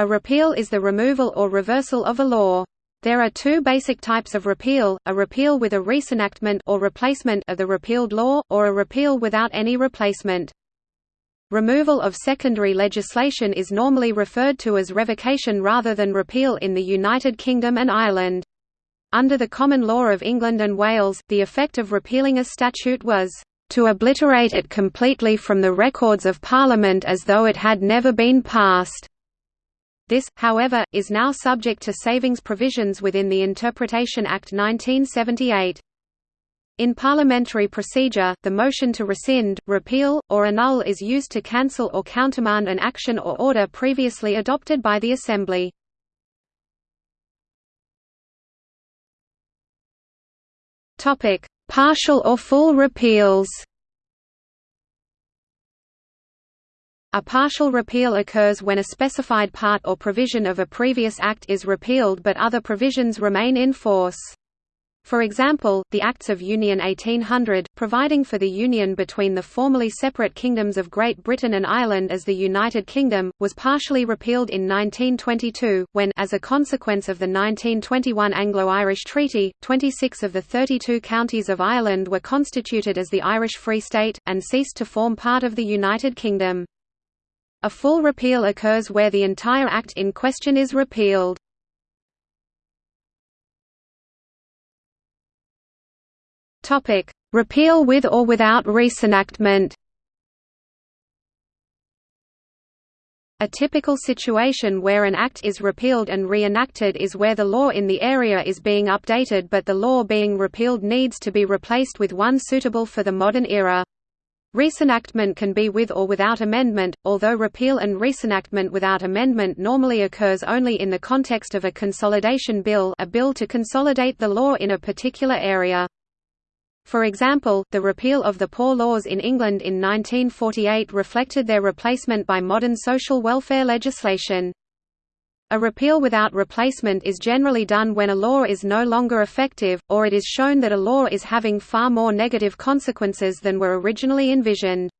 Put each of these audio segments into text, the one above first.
A repeal is the removal or reversal of a law. There are two basic types of repeal, a repeal with a reenactment or replacement of the repealed law, or a repeal without any replacement. Removal of secondary legislation is normally referred to as revocation rather than repeal in the United Kingdom and Ireland. Under the common law of England and Wales, the effect of repealing a statute was, "...to obliterate it completely from the records of Parliament as though it had never been passed." This, however, is now subject to savings provisions within the Interpretation Act 1978. In parliamentary procedure, the motion to rescind, repeal, or annul is used to cancel or countermand an action or order previously adopted by the Assembly. Partial or full repeals. A partial repeal occurs when a specified part or provision of a previous act is repealed but other provisions remain in force. For example, the Acts of Union 1800, providing for the union between the formerly separate kingdoms of Great Britain and Ireland as the United Kingdom, was partially repealed in 1922, when as a consequence of the 1921 Anglo-Irish Treaty, 26 of the 32 counties of Ireland were constituted as the Irish Free State, and ceased to form part of the United Kingdom. A full repeal occurs where the entire act in question is repealed. Repeal with or without reenactment. A typical situation where an act is repealed and reenacted is where the law in the area is being updated but the law being repealed needs to be replaced with one suitable for the modern era. Reenactment can be with or without amendment, although repeal and reenactment without amendment normally occurs only in the context of a consolidation bill a bill to consolidate the law in a particular area. For example, the repeal of the Poor Laws in England in 1948 reflected their replacement by modern social welfare legislation. A repeal without replacement is generally done when a law is no longer effective, or it is shown that a law is having far more negative consequences than were originally envisioned.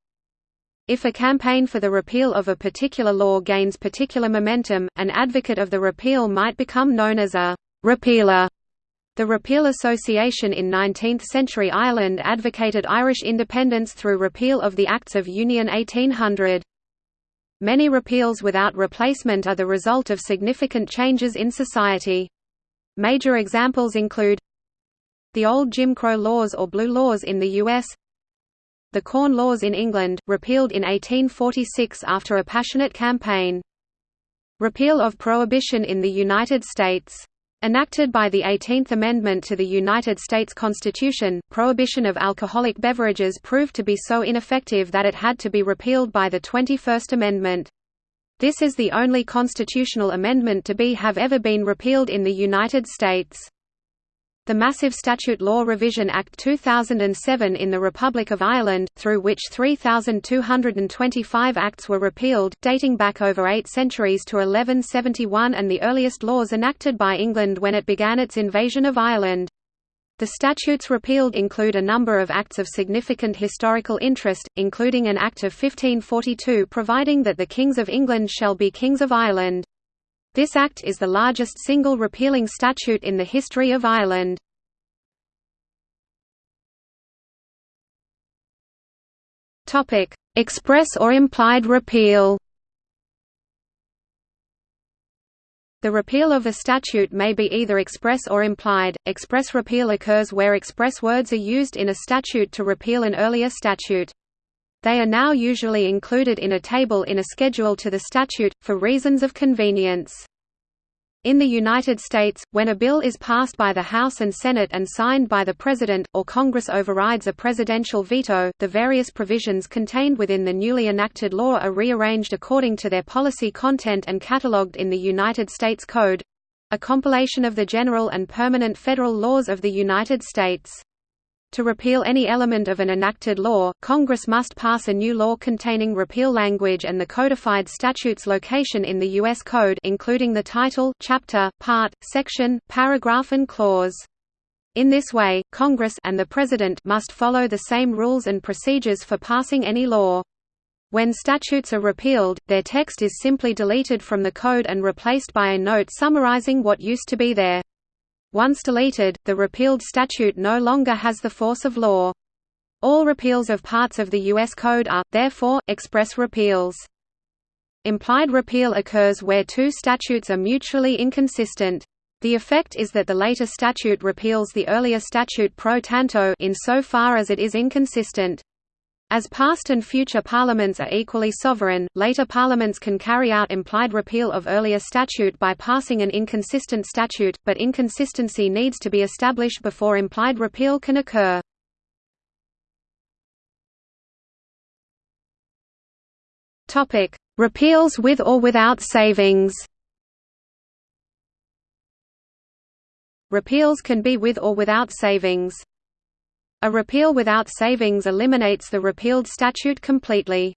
If a campaign for the repeal of a particular law gains particular momentum, an advocate of the repeal might become known as a «repealer» The Repeal Association in 19th-century Ireland advocated Irish independence through repeal of the Acts of Union 1800. Many repeals without replacement are the result of significant changes in society. Major examples include the old Jim Crow laws or Blue Laws in the U.S. The Corn Laws in England, repealed in 1846 after a passionate campaign. Repeal of Prohibition in the United States Enacted by the 18th Amendment to the United States Constitution, prohibition of alcoholic beverages proved to be so ineffective that it had to be repealed by the 21st Amendment. This is the only constitutional amendment to be have ever been repealed in the United States. The Massive Statute Law Revision Act 2007 in the Republic of Ireland, through which 3,225 acts were repealed, dating back over eight centuries to 1171 and the earliest laws enacted by England when it began its invasion of Ireland. The statutes repealed include a number of acts of significant historical interest, including an Act of 1542 providing that the Kings of England shall be Kings of Ireland. This act is the largest single repealing statute in the history of Ireland. Express or implied repeal The repeal of a statute may be either express or implied. Express repeal occurs where express words are used in a statute to repeal an earlier statute. They are now usually included in a table in a schedule to the statute, for reasons of convenience. In the United States, when a bill is passed by the House and Senate and signed by the President, or Congress overrides a presidential veto, the various provisions contained within the newly enacted law are rearranged according to their policy content and catalogued in the United States Code—a compilation of the general and permanent federal laws of the United States. To repeal any element of an enacted law, Congress must pass a new law containing repeal language and the codified statute's location in the U.S. Code including the title, chapter, part, section, paragraph and clause. In this way, Congress and the President must follow the same rules and procedures for passing any law. When statutes are repealed, their text is simply deleted from the code and replaced by a note summarizing what used to be there. Once deleted, the repealed statute no longer has the force of law. All repeals of parts of the U.S. Code are, therefore, express repeals. Implied repeal occurs where two statutes are mutually inconsistent. The effect is that the later statute repeals the earlier statute pro tanto in so far as it is inconsistent. As past and future parliaments are equally sovereign, later parliaments can carry out implied repeal of earlier statute by passing an inconsistent statute, but inconsistency needs to be established before implied repeal can occur. Repeals with or without savings Repeals can be with or without savings. A repeal without savings eliminates the repealed statute completely.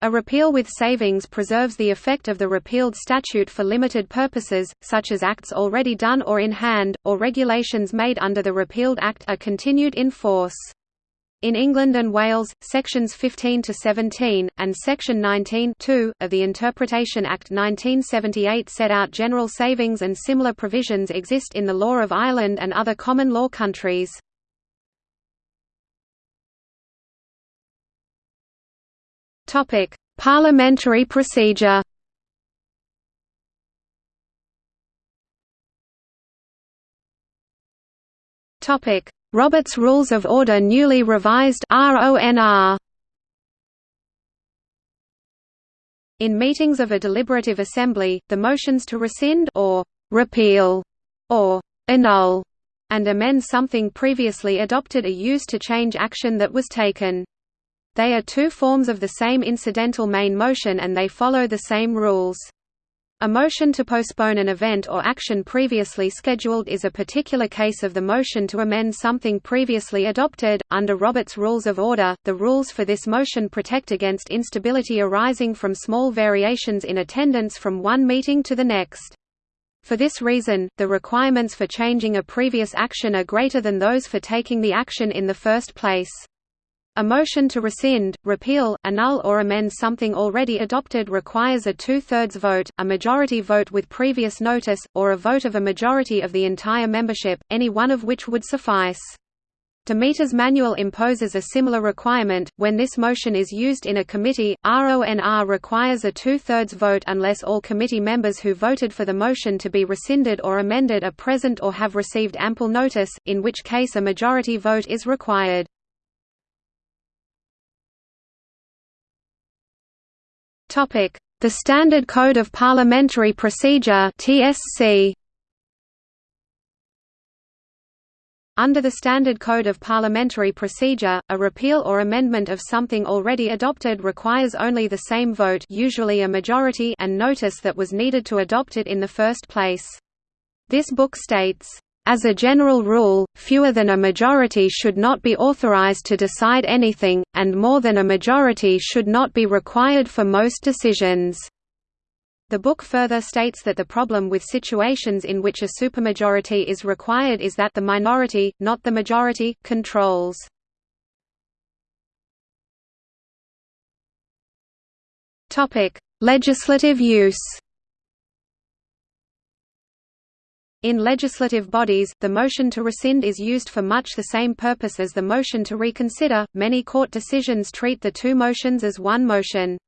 A repeal with savings preserves the effect of the repealed statute for limited purposes, such as acts already done or in hand, or regulations made under the repealed act are continued in force. In England and Wales, sections 15 to 17 and section 19 of the Interpretation Act 1978 set out general savings and similar provisions exist in the law of Ireland and other common law countries. Topic: Parliamentary procedure. Topic: Robert's Rules of Order newly revised RONR. In meetings of a deliberative assembly, the motions to rescind or repeal or annul and amend something previously adopted are used to change action that was taken. They are two forms of the same incidental main motion and they follow the same rules. A motion to postpone an event or action previously scheduled is a particular case of the motion to amend something previously adopted. Under Robert's Rules of Order, the rules for this motion protect against instability arising from small variations in attendance from one meeting to the next. For this reason, the requirements for changing a previous action are greater than those for taking the action in the first place. A motion to rescind, repeal, annul or amend something already adopted requires a two-thirds vote, a majority vote with previous notice, or a vote of a majority of the entire membership, any one of which would suffice. Demeter's manual imposes a similar requirement. When this motion is used in a committee, RONR requires a two-thirds vote unless all committee members who voted for the motion to be rescinded or amended are present or have received ample notice, in which case a majority vote is required. The Standard Code of Parliamentary Procedure (TSC). Under the Standard Code of Parliamentary Procedure, a repeal or amendment of something already adopted requires only the same vote usually a majority and notice that was needed to adopt it in the first place. This book states, as a general rule, fewer than a majority should not be authorized to decide anything, and more than a majority should not be required for most decisions. The book further states that the problem with situations in which a supermajority is required is that the minority, not the majority, controls. Legislative use In legislative bodies, the motion to rescind is used for much the same purpose as the motion to reconsider. Many court decisions treat the two motions as one motion.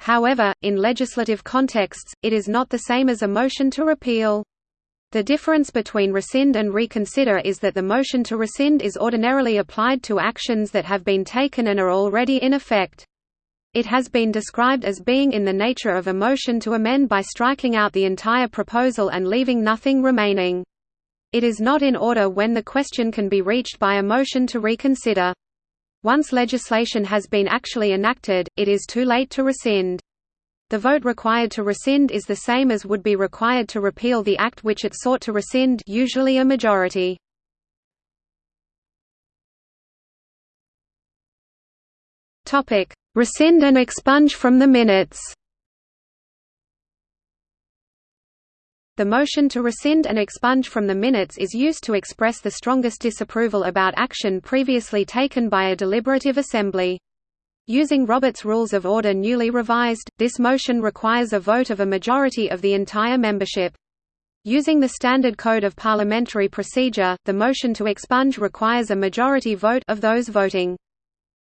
However, in legislative contexts, it is not the same as a motion to repeal. The difference between rescind and reconsider is that the motion to rescind is ordinarily applied to actions that have been taken and are already in effect. It has been described as being in the nature of a motion to amend by striking out the entire proposal and leaving nothing remaining. It is not in order when the question can be reached by a motion to reconsider. Once legislation has been actually enacted, it is too late to rescind. The vote required to rescind is the same as would be required to repeal the act which it sought to rescind usually a majority. Topic: Rescind and expunge from the minutes The motion to rescind and expunge from the minutes is used to express the strongest disapproval about action previously taken by a deliberative assembly. Using Robert's Rules of Order newly revised, this motion requires a vote of a majority of the entire membership. Using the Standard Code of Parliamentary Procedure, the motion to expunge requires a majority vote of those voting.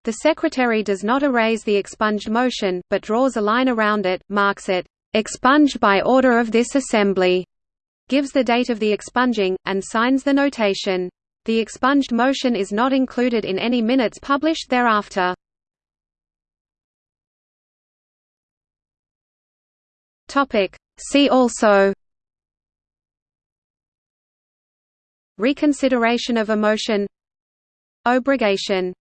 The Secretary does not erase the expunged motion, but draws a line around it, marks it, "...expunged by order of this Assembly", gives the date of the expunging, and signs the notation. The expunged motion is not included in any minutes published thereafter. See also Reconsideration of a motion Obrogation